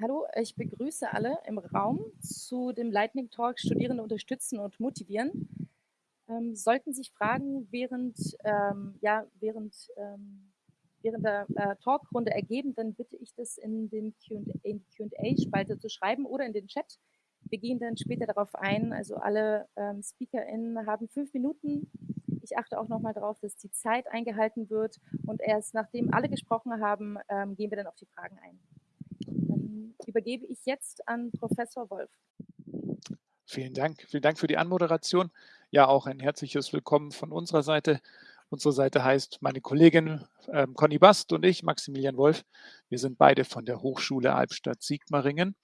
Hallo, ich begrüße alle im Raum zu dem Lightning Talk Studierende unterstützen und motivieren. Ähm, sollten sich Fragen während, ähm, ja, während, ähm, während der äh, Talkrunde ergeben, dann bitte ich das in, den QA-Spalte zu schreiben oder in den Chat. Wir gehen dann später darauf ein. Also alle ähm, SpeakerInnen haben fünf Minuten. Ich achte auch nochmal darauf, dass die Zeit eingehalten wird. Und erst nachdem alle gesprochen haben, ähm, gehen wir dann auf die Fragen ein übergebe ich jetzt an Professor Wolf. Vielen Dank. Vielen Dank für die Anmoderation. Ja, auch ein herzliches Willkommen von unserer Seite. Unsere Seite heißt meine Kollegin äh, Conny Bast und ich, Maximilian Wolf. Wir sind beide von der Hochschule Albstadt-Sigmaringen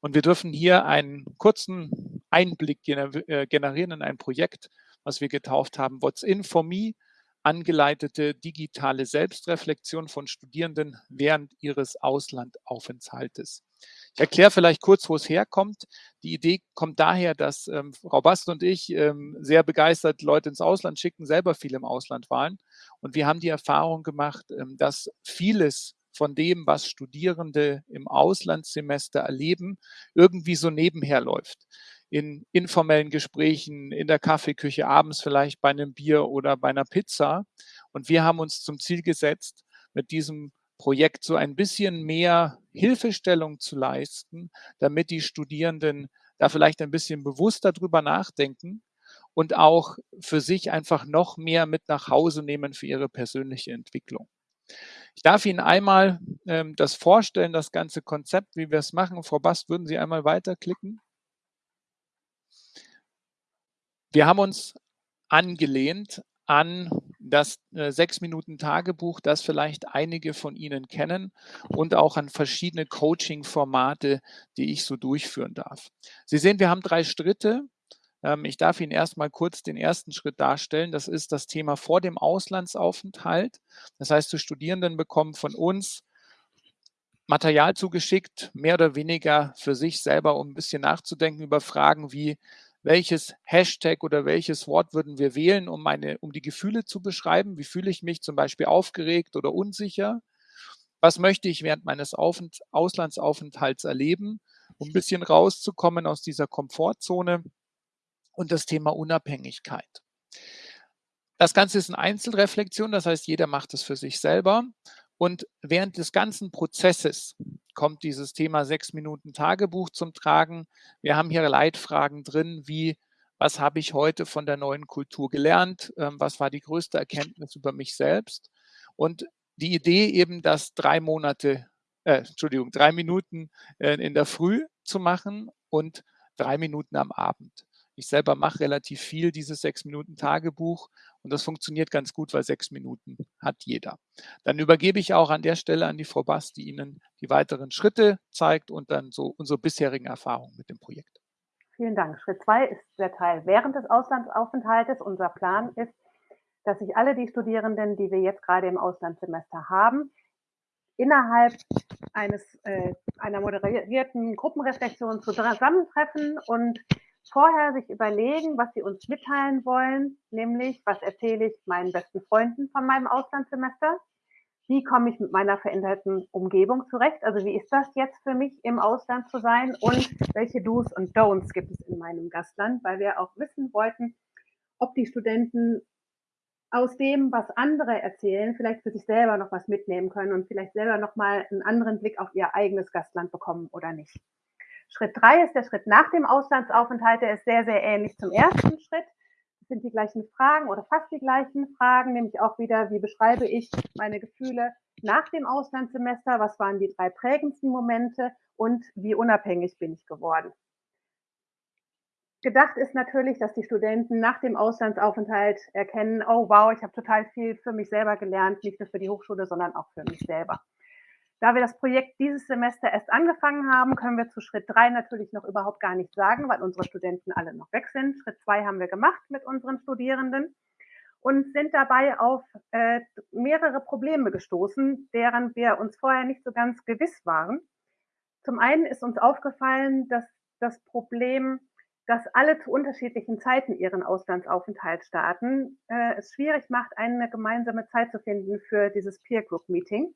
und wir dürfen hier einen kurzen Einblick gener äh, generieren in ein Projekt, was wir getauft haben, What's in for me, angeleitete digitale Selbstreflexion von Studierenden während ihres Auslandaufenthaltes. Ich erkläre vielleicht kurz, wo es herkommt. Die Idee kommt daher, dass ähm, Frau Bast und ich ähm, sehr begeistert Leute ins Ausland schicken, selber viel im Ausland waren. Und wir haben die Erfahrung gemacht, ähm, dass vieles von dem, was Studierende im Auslandssemester erleben, irgendwie so nebenher läuft in informellen Gesprächen, in der Kaffeeküche, abends vielleicht bei einem Bier oder bei einer Pizza. Und wir haben uns zum Ziel gesetzt, mit diesem Projekt so ein bisschen mehr Hilfestellung zu leisten, damit die Studierenden da vielleicht ein bisschen bewusster drüber nachdenken und auch für sich einfach noch mehr mit nach Hause nehmen für ihre persönliche Entwicklung. Ich darf Ihnen einmal ähm, das vorstellen, das ganze Konzept, wie wir es machen. Frau Bast, würden Sie einmal weiterklicken? Wir haben uns angelehnt an das äh, sechs Minuten Tagebuch, das vielleicht einige von Ihnen kennen und auch an verschiedene Coaching-Formate, die ich so durchführen darf. Sie sehen, wir haben drei Schritte. Ähm, ich darf Ihnen erstmal kurz den ersten Schritt darstellen. Das ist das Thema vor dem Auslandsaufenthalt. Das heißt, die Studierenden bekommen von uns Material zugeschickt, mehr oder weniger für sich selber, um ein bisschen nachzudenken über Fragen wie, welches Hashtag oder welches Wort würden wir wählen, um, meine, um die Gefühle zu beschreiben. Wie fühle ich mich zum Beispiel aufgeregt oder unsicher? Was möchte ich während meines Aufent Auslandsaufenthalts erleben, um ein bisschen rauszukommen aus dieser Komfortzone? Und das Thema Unabhängigkeit. Das Ganze ist eine Einzelreflexion, das heißt, jeder macht es für sich selber. Und während des ganzen Prozesses kommt dieses Thema sechs Minuten Tagebuch zum Tragen. Wir haben hier Leitfragen drin, wie was habe ich heute von der neuen Kultur gelernt? Ähm, was war die größte Erkenntnis über mich selbst? Und die Idee eben, das drei Monate, äh, Entschuldigung, drei Minuten äh, in der Früh zu machen und drei Minuten am Abend. Ich selber mache relativ viel dieses sechs Minuten Tagebuch und das funktioniert ganz gut, weil sechs Minuten hat jeder. Dann übergebe ich auch an der Stelle an die Frau Bass, die Ihnen die weiteren Schritte zeigt und dann so unsere bisherigen Erfahrungen mit dem Projekt. Vielen Dank. Schritt zwei ist der Teil während des Auslandsaufenthaltes. Unser Plan ist, dass sich alle die Studierenden, die wir jetzt gerade im Auslandssemester haben, innerhalb eines, äh, einer moderierten Gruppenreflexion zusammentreffen und vorher sich überlegen, was sie uns mitteilen wollen, nämlich was erzähle ich meinen besten Freunden von meinem Auslandssemester, wie komme ich mit meiner veränderten Umgebung zurecht, also wie ist das jetzt für mich im Ausland zu sein? Und welche Do's und Don'ts gibt es in meinem Gastland, weil wir auch wissen wollten, ob die Studenten aus dem, was andere erzählen, vielleicht für sich selber noch was mitnehmen können und vielleicht selber noch mal einen anderen Blick auf ihr eigenes Gastland bekommen oder nicht. Schritt drei ist der Schritt nach dem Auslandsaufenthalt. Der ist sehr, sehr ähnlich zum ersten Schritt. Das sind die gleichen Fragen oder fast die gleichen Fragen, nämlich auch wieder, wie beschreibe ich meine Gefühle nach dem Auslandssemester? Was waren die drei prägendsten Momente? Und wie unabhängig bin ich geworden? Gedacht ist natürlich, dass die Studenten nach dem Auslandsaufenthalt erkennen, oh wow, ich habe total viel für mich selber gelernt, nicht nur für die Hochschule, sondern auch für mich selber. Da wir das Projekt dieses Semester erst angefangen haben, können wir zu Schritt drei natürlich noch überhaupt gar nichts sagen, weil unsere Studenten alle noch weg sind. Schritt zwei haben wir gemacht mit unseren Studierenden und sind dabei auf äh, mehrere Probleme gestoßen, deren wir uns vorher nicht so ganz gewiss waren. Zum einen ist uns aufgefallen, dass das Problem, dass alle zu unterschiedlichen Zeiten ihren Auslandsaufenthalt starten, äh, es schwierig macht, eine gemeinsame Zeit zu finden für dieses Peer Group Meeting.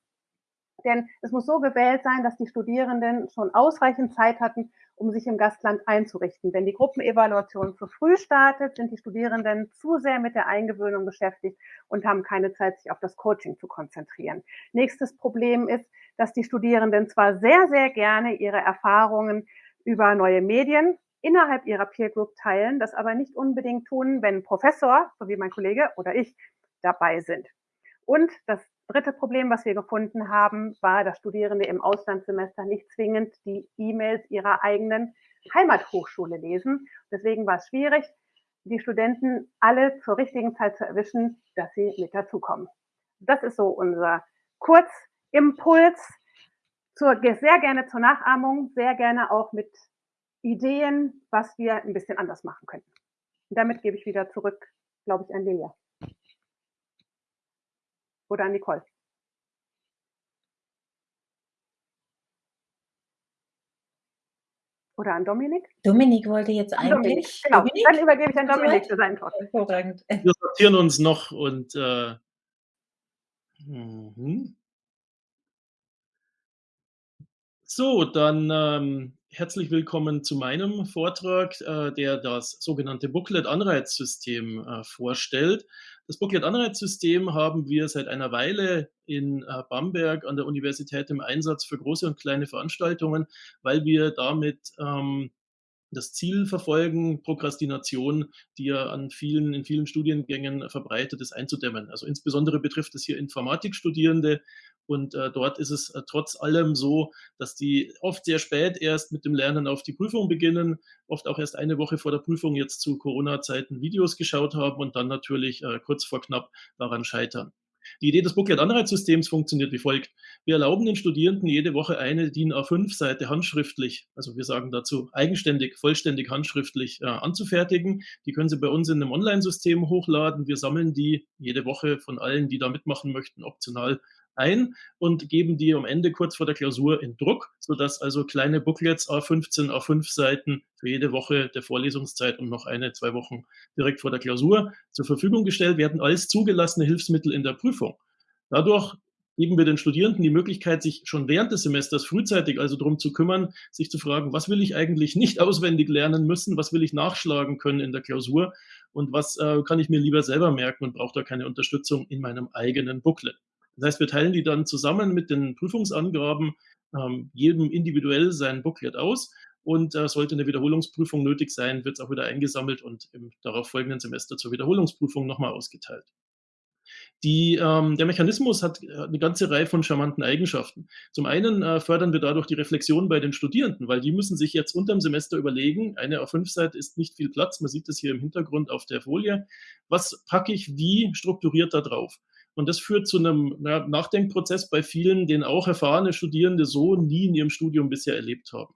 Denn es muss so gewählt sein, dass die Studierenden schon ausreichend Zeit hatten, um sich im Gastland einzurichten. Wenn die Gruppenevaluation zu früh startet, sind die Studierenden zu sehr mit der Eingewöhnung beschäftigt und haben keine Zeit, sich auf das Coaching zu konzentrieren. Nächstes Problem ist, dass die Studierenden zwar sehr, sehr gerne ihre Erfahrungen über neue Medien innerhalb ihrer Peer Group teilen, das aber nicht unbedingt tun, wenn Professor, so wie mein Kollege oder ich, dabei sind. Und das dritte Problem, was wir gefunden haben, war, dass Studierende im Auslandssemester nicht zwingend die E-Mails ihrer eigenen Heimathochschule lesen. Deswegen war es schwierig, die Studenten alle zur richtigen Zeit zu erwischen, dass sie mit dazukommen. Das ist so unser Kurzimpuls zur, sehr gerne zur Nachahmung, sehr gerne auch mit Ideen, was wir ein bisschen anders machen könnten. Und damit gebe ich wieder zurück, glaube ich, an Lilia. Oder an Nicole. Oder an Dominik? Dominik wollte jetzt eigentlich. Dominik, genau, Dominik? dann übergebe ich an Dominik für seinen Talk. Hervorragend. Wir sortieren uns noch und äh, mhm. so, dann ähm, herzlich willkommen zu meinem Vortrag, äh, der das sogenannte Booklet-Anreizsystem äh, vorstellt. Das Booklet-Anreizsystem haben wir seit einer Weile in äh, Bamberg an der Universität im Einsatz für große und kleine Veranstaltungen, weil wir damit ähm, das Ziel verfolgen, Prokrastination, die ja an vielen, in vielen Studiengängen verbreitet ist, einzudämmen. Also insbesondere betrifft es hier Informatikstudierende und äh, dort ist es äh, trotz allem so, dass die oft sehr spät erst mit dem Lernen auf die Prüfung beginnen, oft auch erst eine Woche vor der Prüfung jetzt zu Corona-Zeiten Videos geschaut haben und dann natürlich äh, kurz vor knapp daran scheitern. Die Idee des Booklet-Anreizsystems funktioniert wie folgt. Wir erlauben den Studierenden jede Woche eine DIN A5-Seite handschriftlich, also wir sagen dazu eigenständig, vollständig handschriftlich äh, anzufertigen. Die können Sie bei uns in einem Online-System hochladen. Wir sammeln die jede Woche von allen, die da mitmachen möchten, optional ein und geben die am Ende kurz vor der Klausur in Druck, sodass also kleine Booklets A15, A5 Seiten für jede Woche der Vorlesungszeit und noch eine, zwei Wochen direkt vor der Klausur zur Verfügung gestellt werden als zugelassene Hilfsmittel in der Prüfung. Dadurch geben wir den Studierenden die Möglichkeit, sich schon während des Semesters frühzeitig also darum zu kümmern, sich zu fragen, was will ich eigentlich nicht auswendig lernen müssen, was will ich nachschlagen können in der Klausur und was äh, kann ich mir lieber selber merken und brauche da keine Unterstützung in meinem eigenen Booklet. Das heißt, wir teilen die dann zusammen mit den Prüfungsangaben ähm, jedem individuell sein Booklet aus und äh, sollte eine Wiederholungsprüfung nötig sein, wird es auch wieder eingesammelt und im darauf folgenden Semester zur Wiederholungsprüfung nochmal ausgeteilt. Die, ähm, der Mechanismus hat eine ganze Reihe von charmanten Eigenschaften. Zum einen äh, fördern wir dadurch die Reflexion bei den Studierenden, weil die müssen sich jetzt unterm Semester überlegen, eine A5-Seite ist nicht viel Platz, man sieht das hier im Hintergrund auf der Folie, was packe ich wie strukturiert da drauf? Und das führt zu einem na, Nachdenkprozess bei vielen, den auch erfahrene Studierende so nie in ihrem Studium bisher erlebt haben.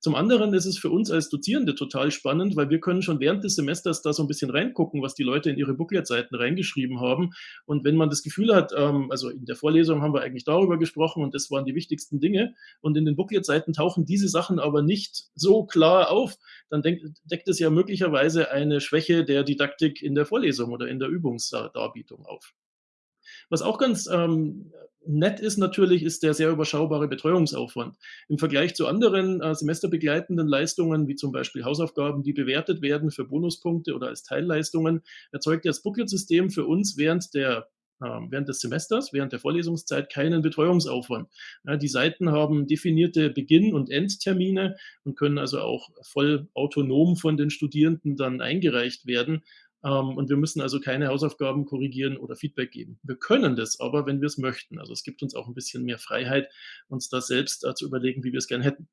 Zum anderen ist es für uns als Dozierende total spannend, weil wir können schon während des Semesters da so ein bisschen reingucken, was die Leute in ihre Booklet-Seiten reingeschrieben haben. Und wenn man das Gefühl hat, ähm, also in der Vorlesung haben wir eigentlich darüber gesprochen und das waren die wichtigsten Dinge und in den Booklet-Seiten tauchen diese Sachen aber nicht so klar auf, dann deckt es ja möglicherweise eine Schwäche der Didaktik in der Vorlesung oder in der Übungsdarbietung auf. Was auch ganz ähm, nett ist natürlich, ist der sehr überschaubare Betreuungsaufwand. Im Vergleich zu anderen äh, semesterbegleitenden Leistungen, wie zum Beispiel Hausaufgaben, die bewertet werden für Bonuspunkte oder als Teilleistungen, erzeugt das Booklet-System für uns während der ähm, während des Semesters, während der Vorlesungszeit keinen Betreuungsaufwand. Die Seiten haben definierte Beginn- und Endtermine und können also auch voll autonom von den Studierenden dann eingereicht werden. Ähm, und wir müssen also keine Hausaufgaben korrigieren oder Feedback geben. Wir können das aber, wenn wir es möchten. Also es gibt uns auch ein bisschen mehr Freiheit, uns da selbst äh, zu überlegen, wie wir es gerne hätten.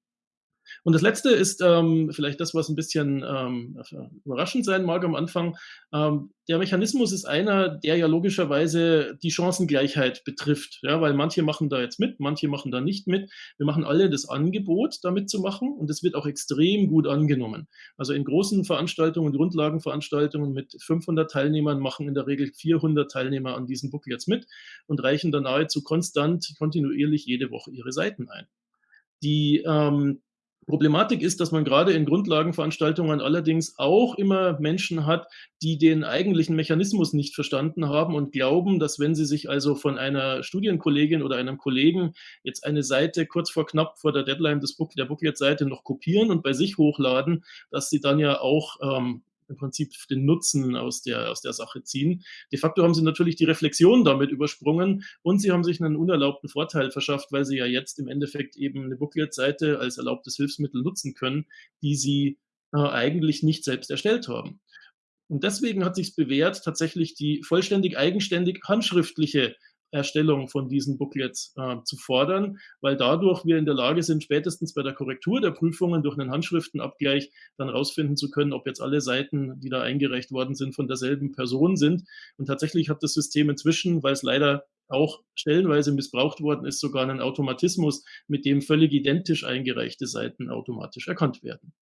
Und das Letzte ist ähm, vielleicht das, was ein bisschen ähm, überraschend sein mag am Anfang. Ähm, der Mechanismus ist einer, der ja logischerweise die Chancengleichheit betrifft, ja, weil manche machen da jetzt mit, manche machen da nicht mit. Wir machen alle das Angebot, da mitzumachen und es wird auch extrem gut angenommen. Also in großen Veranstaltungen, Grundlagenveranstaltungen mit 500 Teilnehmern machen in der Regel 400 Teilnehmer an diesem Book jetzt mit und reichen dann nahezu konstant, kontinuierlich jede Woche ihre Seiten ein. Die ähm, Problematik ist, dass man gerade in Grundlagenveranstaltungen allerdings auch immer Menschen hat, die den eigentlichen Mechanismus nicht verstanden haben und glauben, dass wenn sie sich also von einer Studienkollegin oder einem Kollegen jetzt eine Seite kurz vor knapp vor der Deadline des Book, der Booklet-Seite noch kopieren und bei sich hochladen, dass sie dann ja auch ähm, im Prinzip den Nutzen aus der, aus der Sache ziehen. De facto haben sie natürlich die Reflexion damit übersprungen und sie haben sich einen unerlaubten Vorteil verschafft, weil sie ja jetzt im Endeffekt eben eine Booklet-Seite als erlaubtes Hilfsmittel nutzen können, die sie äh, eigentlich nicht selbst erstellt haben. Und deswegen hat sich bewährt, tatsächlich die vollständig eigenständig handschriftliche Erstellung von diesen Booklets äh, zu fordern, weil dadurch wir in der Lage sind, spätestens bei der Korrektur der Prüfungen durch einen Handschriftenabgleich dann rausfinden zu können, ob jetzt alle Seiten, die da eingereicht worden sind, von derselben Person sind. Und tatsächlich hat das System inzwischen, weil es leider auch stellenweise missbraucht worden ist, sogar einen Automatismus, mit dem völlig identisch eingereichte Seiten automatisch erkannt werden.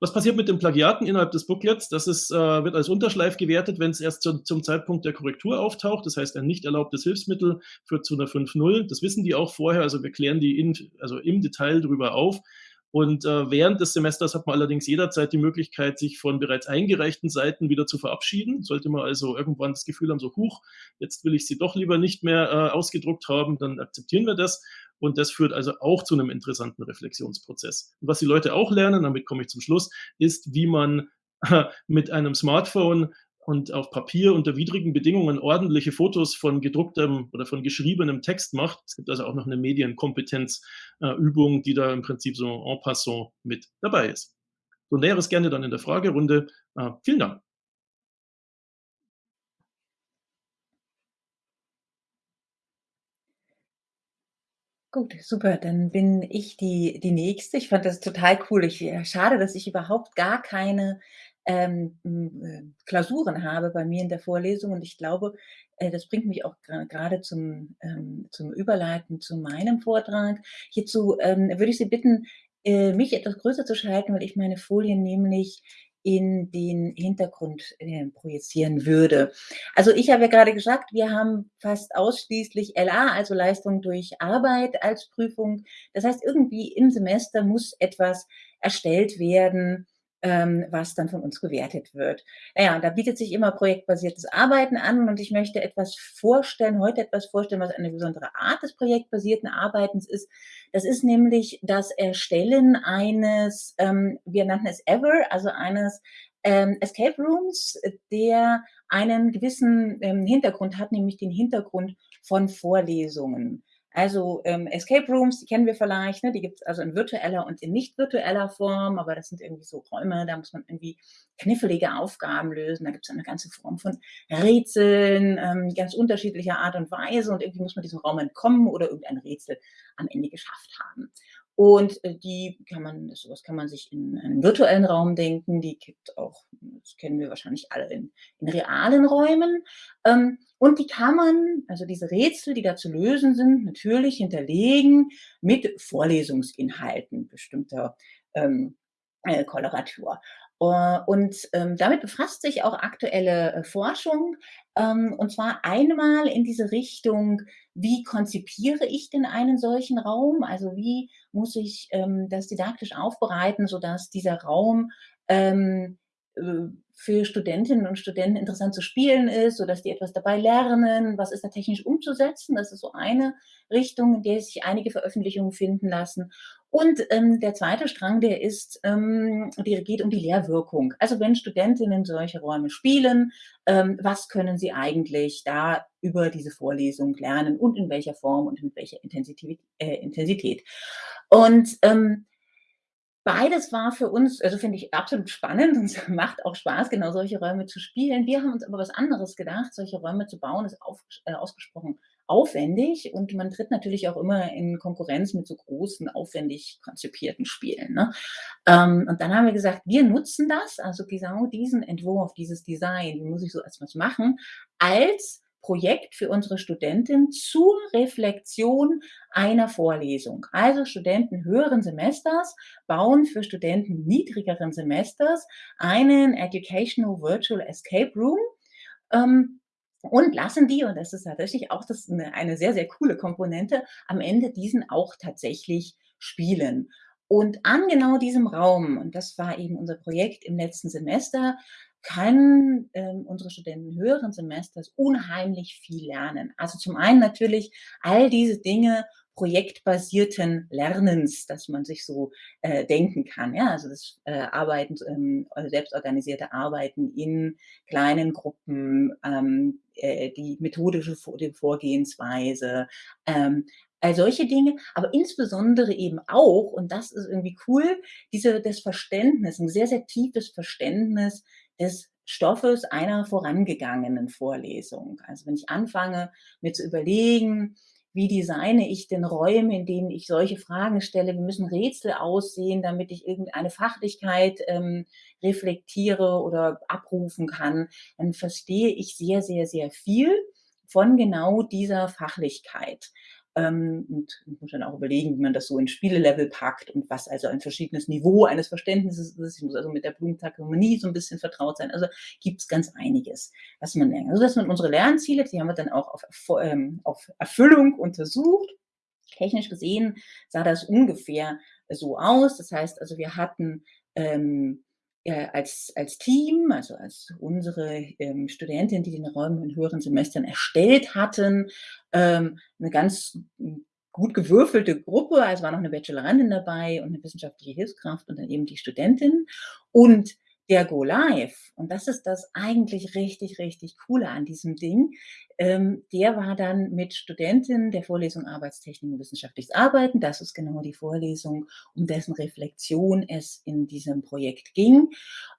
Was passiert mit den Plagiaten innerhalb des Booklets? Das ist, äh, wird als Unterschleif gewertet, wenn es erst zu, zum Zeitpunkt der Korrektur auftaucht. Das heißt, ein nicht erlaubtes Hilfsmittel führt zu einer 5.0. Das wissen die auch vorher. Also wir klären die in, also im Detail darüber auf. Und äh, während des Semesters hat man allerdings jederzeit die Möglichkeit, sich von bereits eingereichten Seiten wieder zu verabschieden. Sollte man also irgendwann das Gefühl haben, so, huch, jetzt will ich sie doch lieber nicht mehr äh, ausgedruckt haben, dann akzeptieren wir das. Und das führt also auch zu einem interessanten Reflexionsprozess. Und was die Leute auch lernen, damit komme ich zum Schluss, ist, wie man mit einem Smartphone und auf Papier unter widrigen Bedingungen ordentliche Fotos von gedrucktem oder von geschriebenem Text macht. Es gibt also auch noch eine Medienkompetenzübung, die da im Prinzip so en passant mit dabei ist. So näheres gerne dann in der Fragerunde. Äh, vielen Dank. Gut, super. Dann bin ich die die Nächste. Ich fand das total cool. Ich äh, schade, dass ich überhaupt gar keine, ähm, hm, äh, Klausuren habe bei mir in der Vorlesung und ich glaube, äh, das bringt mich auch gerade zum ähm, zum Überleiten zu meinem Vortrag. Hierzu, ähm, würde ich Sie bitten, äh, mich etwas größer zu schalten, weil ich meine Folien nämlich in den Hintergrund äh, projizieren würde. Also ich habe ja gerade gesagt, wir haben fast ausschließlich LA, also Leistung durch Arbeit als Prüfung. Das heißt, irgendwie im Semester muss etwas erstellt werden, ähm, was dann von uns gewertet wird. Naja, da bietet sich immer projektbasiertes Arbeiten an und ich möchte etwas vorstellen, heute etwas vorstellen, was eine besondere Art des projektbasierten Arbeitens ist. Das ist nämlich das Erstellen eines, ähm, wir nannten es Ever, also eines ähm, Escape Rooms, der einen gewissen ähm, Hintergrund hat, nämlich den Hintergrund von Vorlesungen. Also ähm, Escape Rooms, die kennen wir vielleicht, ne? die gibt es also in virtueller und in nicht virtueller Form, aber das sind irgendwie so Räume, da muss man irgendwie knifflige Aufgaben lösen. Da gibt es eine ganze Form von Rätseln, ähm, ganz unterschiedlicher Art und Weise und irgendwie muss man diesem Raum entkommen oder irgendein Rätsel am Ende geschafft haben. Und äh, die kann man, sowas kann man sich in einem virtuellen Raum denken. Die gibt auch, das kennen wir wahrscheinlich alle in, in realen Räumen. Ähm, und die kann man, also diese Rätsel, die da zu lösen sind, natürlich hinterlegen mit Vorlesungsinhalten bestimmter ähm, äh, Koloratur. Uh, und ähm, damit befasst sich auch aktuelle äh, Forschung, ähm, und zwar einmal in diese Richtung, wie konzipiere ich denn einen solchen Raum? Also wie muss ich ähm, das didaktisch aufbereiten, sodass dieser Raum ähm, äh, für Studentinnen und Studenten interessant zu spielen ist, sodass die etwas dabei lernen, was ist da technisch umzusetzen. Das ist so eine Richtung, in der sich einige Veröffentlichungen finden lassen. Und ähm, der zweite Strang, der ist, ähm, der geht um die Lehrwirkung. Also wenn Studentinnen solche Räume spielen, ähm, was können sie eigentlich da über diese Vorlesung lernen und in welcher Form und mit welcher Intensität. Äh, Intensität. Und ähm, Beides war für uns, also finde ich absolut spannend und macht auch Spaß, genau solche Räume zu spielen. Wir haben uns aber was anderes gedacht. Solche Räume zu bauen ist auf, äh, ausgesprochen aufwendig und man tritt natürlich auch immer in Konkurrenz mit so großen, aufwendig konzipierten Spielen. Ne? Ähm, und dann haben wir gesagt, wir nutzen das, also genau diesen Entwurf, dieses Design, wie muss ich so etwas machen, als Projekt für unsere Studenten zur Reflexion einer Vorlesung. Also Studenten höheren Semesters bauen für Studenten niedrigeren Semesters einen Educational Virtual Escape Room. Ähm, und lassen die, und das ist tatsächlich auch das eine, eine sehr, sehr coole Komponente, am Ende diesen auch tatsächlich spielen. Und an genau diesem Raum, und das war eben unser Projekt im letzten Semester, können ähm, unsere Studenten höheren Semesters unheimlich viel lernen. Also zum einen natürlich all diese Dinge projektbasierten Lernens, dass man sich so äh, denken kann. Ja, also das äh, Arbeiten, ähm, also selbstorganisierte Arbeiten in kleinen Gruppen, ähm, äh, die methodische die Vorgehensweise, ähm, all solche Dinge, aber insbesondere eben auch, und das ist irgendwie cool, diese, das Verständnis, ein sehr, sehr tiefes Verständnis des Stoffes einer vorangegangenen Vorlesung. Also wenn ich anfange, mir zu überlegen, wie designe ich denn Räume, in denen ich solche Fragen stelle, wie müssen Rätsel aussehen, damit ich irgendeine Fachlichkeit ähm, reflektiere oder abrufen kann, dann verstehe ich sehr, sehr, sehr viel von genau dieser Fachlichkeit. Ähm, und muss dann auch überlegen, wie man das so in Spielelevel packt und was also ein verschiedenes Niveau eines Verständnisses ist. Ich muss also mit der Blumentagonynie so ein bisschen vertraut sein. Also gibt es ganz einiges, was man lernt. Also das sind unsere Lernziele, die haben wir dann auch auf, ähm, auf Erfüllung untersucht. Technisch gesehen sah das ungefähr so aus. Das heißt also, wir hatten ähm, äh, als, als Team, also als unsere ähm, Studentin, die den Raum in höheren Semestern erstellt hatten, ähm, eine ganz gut gewürfelte Gruppe, also war noch eine Bachelorandin dabei und eine wissenschaftliche Hilfskraft und dann eben die Studentin. Und der Go Live, und das ist das eigentlich richtig, richtig Coole an diesem Ding, ähm, der war dann mit Studentinnen der Vorlesung Arbeitstechnik und wissenschaftliches Arbeiten. Das ist genau die Vorlesung, um dessen Reflexion es in diesem Projekt ging.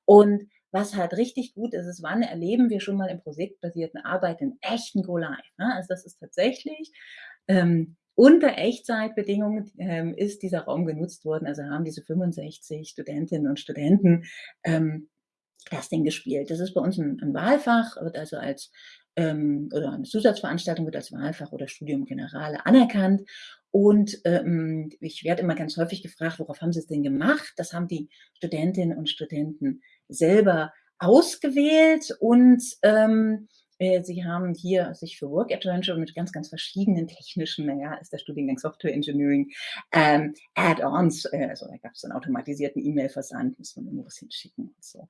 Und was halt richtig gut ist, ist, wann erleben wir schon mal im projektbasierten Arbeiten echten Go Live. Ne? Also das ist tatsächlich ähm, unter Echtzeitbedingungen ähm, ist dieser Raum genutzt worden. Also haben diese 65 Studentinnen und Studenten ähm, das Ding gespielt. Das ist bei uns ein, ein Wahlfach, wird also als ähm, oder eine Zusatzveranstaltung wird als Wahlfach oder Studium Generale anerkannt. Und ähm, ich werde immer ganz häufig gefragt, worauf haben Sie es denn gemacht? Das haben die Studentinnen und Studenten selber ausgewählt und ähm, äh, sie haben hier sich für Work Adventure mit ganz, ganz verschiedenen technischen, naja, ist der Studiengang Software Engineering, ähm, Add-ons, äh, also da gab es einen automatisierten E-Mail-Versand, muss man irgendwo was hinschicken und so.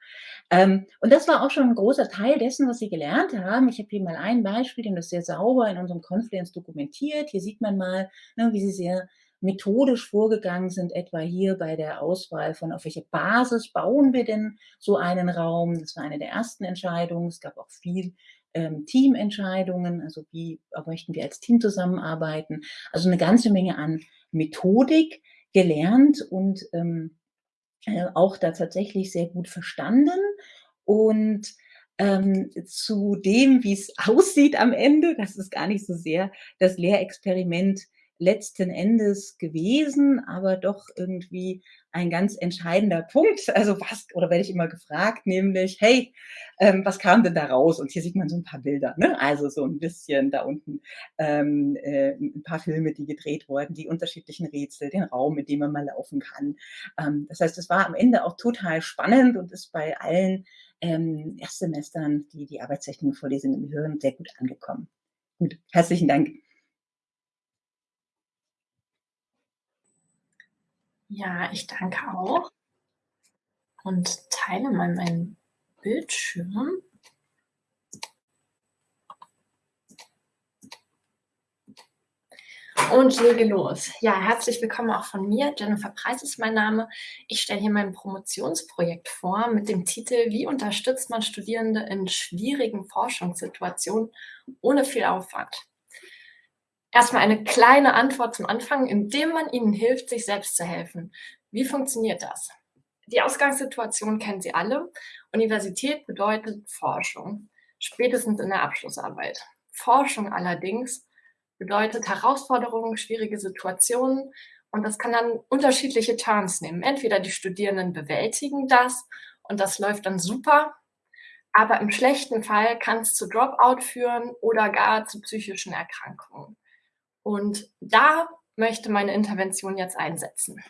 Ähm, und das war auch schon ein großer Teil dessen, was sie gelernt haben. Ich habe hier mal ein Beispiel, dem das sehr sauber in unserem Confluence dokumentiert. Hier sieht man mal, ne, wie sie sehr methodisch vorgegangen sind, etwa hier bei der Auswahl von, auf welche Basis bauen wir denn so einen Raum. Das war eine der ersten Entscheidungen. Es gab auch viel ähm, Teamentscheidungen, also wie möchten wir als Team zusammenarbeiten. Also eine ganze Menge an Methodik gelernt und ähm, äh, auch da tatsächlich sehr gut verstanden. Und ähm, zu dem, wie es aussieht am Ende, das ist gar nicht so sehr das Lehrexperiment letzten Endes gewesen, aber doch irgendwie ein ganz entscheidender Punkt. Also was, oder werde ich immer gefragt, nämlich, hey, ähm, was kam denn da raus? Und hier sieht man so ein paar Bilder, ne? Also so ein bisschen da unten ähm, äh, ein paar Filme, die gedreht wurden, die unterschiedlichen Rätsel, den Raum, in dem man mal laufen kann. Ähm, das heißt, es war am Ende auch total spannend und ist bei allen ähm, Erstsemestern, die die Arbeitstechnik-Vorlesungen hören, sehr gut angekommen. Gut, herzlichen Dank. Ja, ich danke auch und teile mal meinen Bildschirm. Und lege los. Ja, herzlich willkommen auch von mir. Jennifer Preis ist mein Name. Ich stelle hier mein Promotionsprojekt vor mit dem Titel Wie unterstützt man Studierende in schwierigen Forschungssituationen ohne viel Aufwand? Erstmal eine kleine Antwort zum Anfang, indem man ihnen hilft, sich selbst zu helfen. Wie funktioniert das? Die Ausgangssituation kennen Sie alle. Universität bedeutet Forschung, spätestens in der Abschlussarbeit. Forschung allerdings bedeutet Herausforderungen, schwierige Situationen und das kann dann unterschiedliche Turns nehmen. Entweder die Studierenden bewältigen das und das läuft dann super, aber im schlechten Fall kann es zu Dropout führen oder gar zu psychischen Erkrankungen. Und da möchte meine Intervention jetzt einsetzen.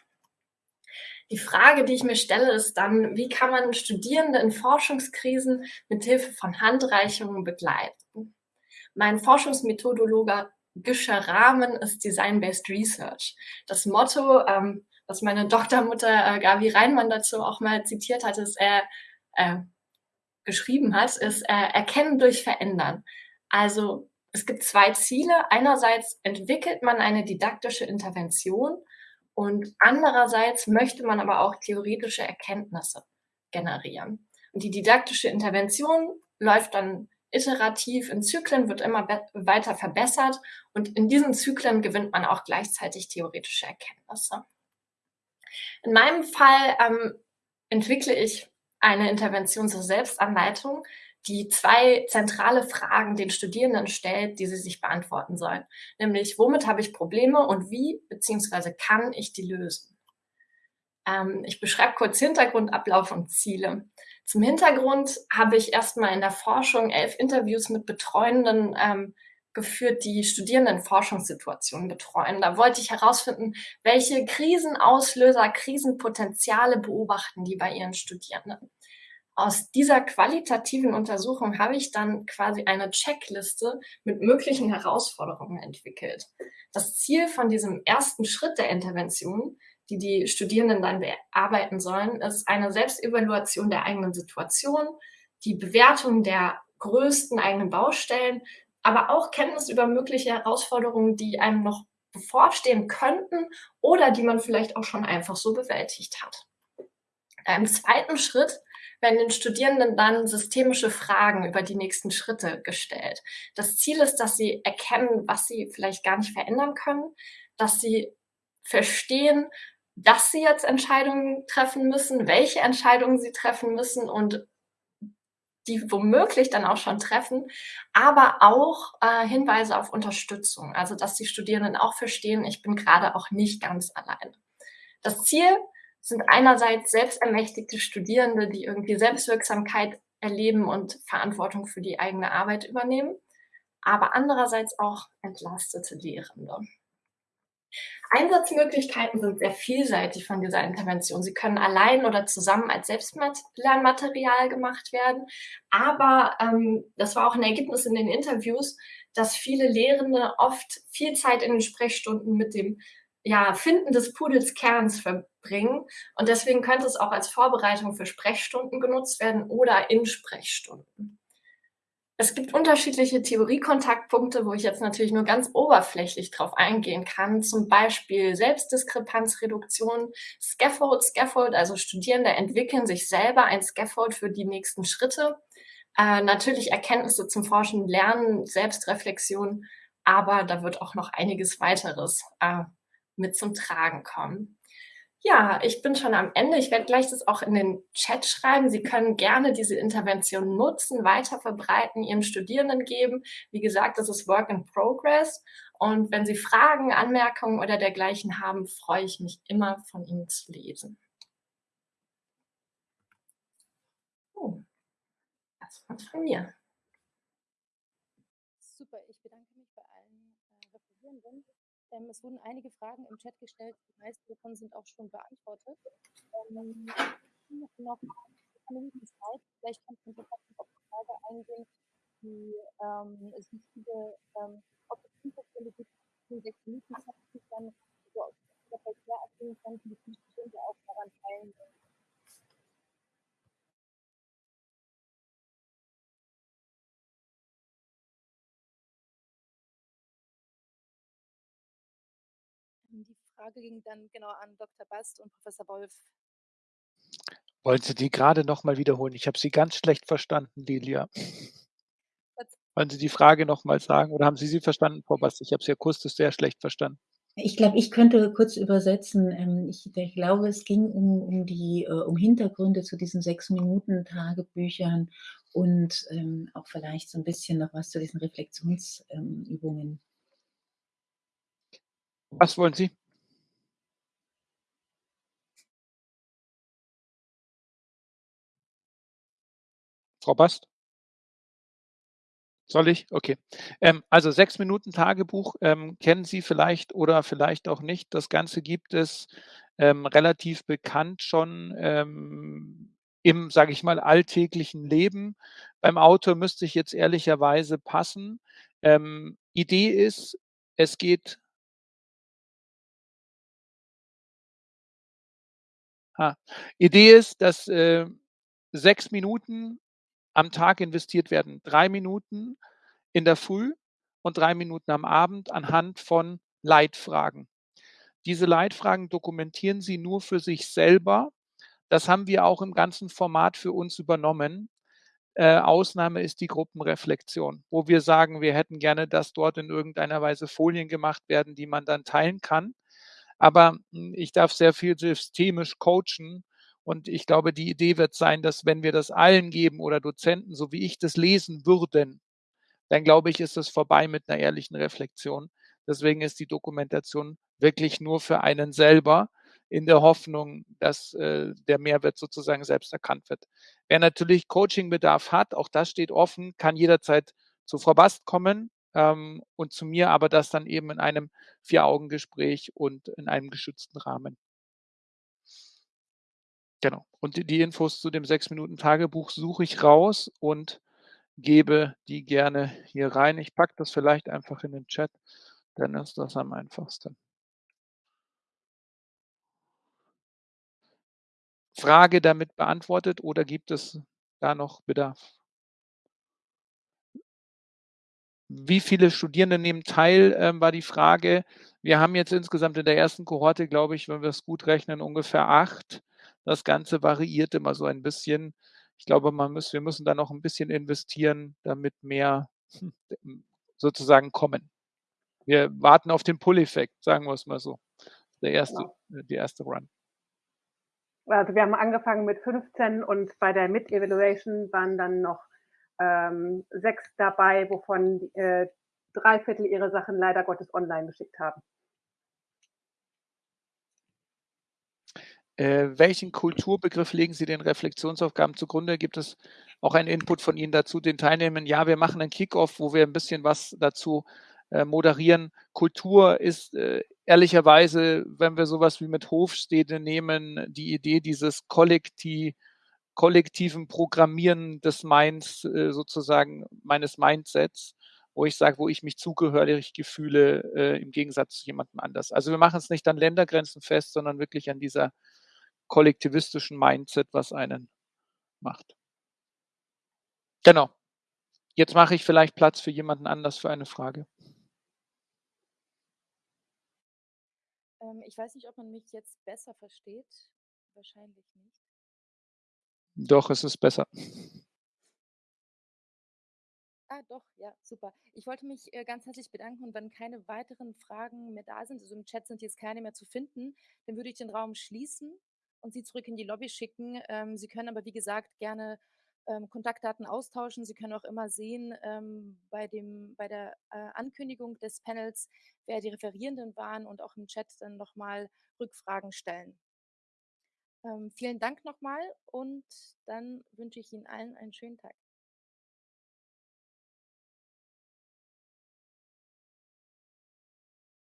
Die Frage, die ich mir stelle, ist dann, wie kann man Studierende in Forschungskrisen mit Hilfe von Handreichungen begleiten? Mein Forschungsmethodologe strategischer Rahmen ist Design-Based Research. Das Motto, ähm, was meine Doktormutter äh, Gavi Reinmann dazu auch mal zitiert hat, ist, äh, äh, geschrieben hat, ist äh, Erkennen durch Verändern. Also es gibt zwei Ziele. Einerseits entwickelt man eine didaktische Intervention und andererseits möchte man aber auch theoretische Erkenntnisse generieren. Und die didaktische Intervention läuft dann iterativ in Zyklen, wird immer weiter verbessert und in diesen Zyklen gewinnt man auch gleichzeitig theoretische Erkenntnisse. In meinem Fall ähm, entwickle ich eine Intervention zur Selbstanleitung, die zwei zentrale Fragen den Studierenden stellt, die sie sich beantworten sollen. Nämlich, womit habe ich Probleme und wie bzw. kann ich die lösen? Ähm, ich beschreibe kurz Hintergrund, Ablauf und Ziele. Zum Hintergrund habe ich erstmal in der Forschung elf Interviews mit Betreuenden ähm, geführt, die Studierenden Forschungssituationen betreuen. Da wollte ich herausfinden, welche Krisenauslöser, Krisenpotenziale beobachten die bei ihren Studierenden aus dieser qualitativen Untersuchung habe ich dann quasi eine Checkliste mit möglichen Herausforderungen entwickelt. Das Ziel von diesem ersten Schritt der Intervention, die die Studierenden dann bearbeiten sollen, ist eine Selbstevaluation der eigenen Situation, die Bewertung der größten eigenen Baustellen, aber auch Kenntnis über mögliche Herausforderungen, die einem noch bevorstehen könnten oder die man vielleicht auch schon einfach so bewältigt hat. Im zweiten Schritt werden den Studierenden dann systemische Fragen über die nächsten Schritte gestellt. Das Ziel ist, dass sie erkennen, was sie vielleicht gar nicht verändern können, dass sie verstehen, dass sie jetzt Entscheidungen treffen müssen, welche Entscheidungen sie treffen müssen und die womöglich dann auch schon treffen, aber auch äh, Hinweise auf Unterstützung, also dass die Studierenden auch verstehen, ich bin gerade auch nicht ganz allein. Das Ziel sind einerseits selbstermächtigte Studierende, die irgendwie Selbstwirksamkeit erleben und Verantwortung für die eigene Arbeit übernehmen, aber andererseits auch entlastete Lehrende. Einsatzmöglichkeiten sind sehr vielseitig von dieser Intervention. Sie können allein oder zusammen als Selbstlernmaterial gemacht werden. Aber ähm, das war auch ein Ergebnis in den Interviews, dass viele Lehrende oft viel Zeit in den Sprechstunden mit dem ja, Finden des Pudels Kerns verbringen. Und deswegen könnte es auch als Vorbereitung für Sprechstunden genutzt werden oder in Sprechstunden. Es gibt unterschiedliche Theoriekontaktpunkte, wo ich jetzt natürlich nur ganz oberflächlich drauf eingehen kann. Zum Beispiel Selbstdiskrepanzreduktion, Scaffold, Scaffold, also Studierende entwickeln sich selber ein Scaffold für die nächsten Schritte. Äh, natürlich Erkenntnisse zum Forschen, Lernen, Selbstreflexion, aber da wird auch noch einiges weiteres äh, mit zum Tragen kommen. Ja, ich bin schon am Ende. Ich werde gleich das auch in den Chat schreiben. Sie können gerne diese Intervention nutzen, weiter verbreiten, Ihren Studierenden geben. Wie gesagt, das ist Work in Progress. Und wenn Sie Fragen, Anmerkungen oder dergleichen haben, freue ich mich immer von Ihnen zu lesen. Oh, das war's von mir. Super, ich bedanke mich bei allen äh, Referierenden. Ähm, es wurden einige Fragen im Chat gestellt, die meisten davon sind auch schon beantwortet. Ähm, noch Minuten Zeit, vielleicht kannst du noch auf die Frage eingehen, die ähm, es gibt viele ähm, Opportunity gibt, die sechs Minuten Zeit, die dann so aus der Verkehr erzählen könnten, die bestimmte auch daran teilnehmen. Die Frage ging dann genau an Dr. Bast und Professor Wolf. Wollen Sie die gerade noch mal wiederholen? Ich habe Sie ganz schlecht verstanden, Lilia. Wollen Sie die Frage noch mal sagen oder haben Sie sie verstanden, Frau Bast? Ich habe Sie akustisch sehr schlecht verstanden. Ich glaube, ich könnte kurz übersetzen. Ähm, ich, ich glaube, es ging um, um die äh, um Hintergründe zu diesen sechs Minuten Tagebüchern und ähm, auch vielleicht so ein bisschen noch was zu diesen Reflexionsübungen. Ähm, was wollen Sie? Frau Bast? Soll ich? Okay. Ähm, also sechs Minuten Tagebuch ähm, kennen Sie vielleicht oder vielleicht auch nicht. Das Ganze gibt es ähm, relativ bekannt schon ähm, im, sage ich mal, alltäglichen Leben. Beim Autor müsste ich jetzt ehrlicherweise passen. Ähm, Idee ist, es geht Ha. Idee ist, dass, äh, 6 Minuten am Tag investiert werden. 3 Minuten in der Früh und 3 Minuten am Abend anhand von Leitfragen. Diese Leitfragen dokumentieren Sie nur für sich selber. Das haben wir auch im ganzen Format für uns übernommen. Äh, Ausnahme ist die Gruppenreflexion, wo wir sagen, wir hätten gerne, dass dort in irgendeiner Weise Folien gemacht werden, die man dann teilen kann. Aber hm, ich darf sehr viel systemisch coachen und ich glaube, die Idee wird sein, dass wenn wir das allen geben oder Dozenten, so wie ich das lesen würden, dann glaube ich, ist es vorbei mit einer ehrlichen Reflexion. Deswegen ist die Dokumentation wirklich nur für einen selber in der Hoffnung, dass äh, der Mehrwert sozusagen selbst erkannt wird. Wer natürlich Coachingbedarf hat, auch das steht offen, kann jederzeit zu Frau Bast kommen ähm, und zu mir, aber das dann eben in einem Vier-Augen-Gespräch und in einem geschützten Rahmen. Genau. Und die, Infos zu dem sechs Minuten Tagebuch suche ich raus und gebe die gerne hier rein. Ich packe das vielleicht einfach in den Chat, dann ist das am einfachsten. Frage damit beantwortet oder gibt es da noch Bedarf? Wie viele Studierende nehmen teil, ähm, war die Frage. Wir haben jetzt insgesamt in der ersten Kohorte, glaube ich, wenn wir es gut rechnen, ungefähr acht. Das Ganze variiert immer so ein bisschen. Ich glaube, man muss, wir müssen da noch ein bisschen investieren, damit mehr hm, sozusagen kommen. Wir warten auf den Pull-Effekt, sagen wir es mal so. Der erste, genau. die erste Run. Also wir haben angefangen mit 15 und bei der Mid-Evaluation waren dann noch ähm, sechs dabei, wovon äh, drei Viertel ihre Sachen leider Gottes online geschickt haben. Äh, welchen Kulturbegriff legen Sie den Reflexionsaufgaben zugrunde? Gibt es auch einen Input von Ihnen dazu, den Teilnehmern? Ja, wir machen einen Kickoff, wo wir ein bisschen was dazu äh, moderieren. Kultur ist äh, ehrlicherweise, wenn wir sowas wie mit Hofstede nehmen, die Idee dieses Kollektiv, kollektiven Programmieren des Minds, äh, sozusagen meines Mindsets, wo ich sage, wo ich mich zugehörig fühle, äh, im Gegensatz zu jemandem anders. Also wir machen es nicht an Ländergrenzen fest, sondern wirklich an dieser kollektivistischen Mindset, was einen macht. Genau. Jetzt mache ich vielleicht Platz für jemanden anders für eine Frage. Ähm, ich weiß nicht, ob man mich jetzt besser versteht. Wahrscheinlich nicht. Doch, es ist besser. Ah, doch, ja, super. Ich wollte mich äh, ganz herzlich bedanken und wenn keine weiteren Fragen mehr da sind, also im Chat sind jetzt keine mehr zu finden, dann würde ich den Raum schließen und Sie zurück in die Lobby schicken. Ähm, Sie können aber, wie gesagt, gerne ähm, Kontaktdaten austauschen. Sie können auch immer sehen ähm, bei, dem, bei der äh, Ankündigung des Panels, wer die Referierenden waren und auch im Chat dann nochmal Rückfragen stellen. Ähm, vielen Dank nochmal und dann wünsche ich Ihnen allen einen schönen Tag.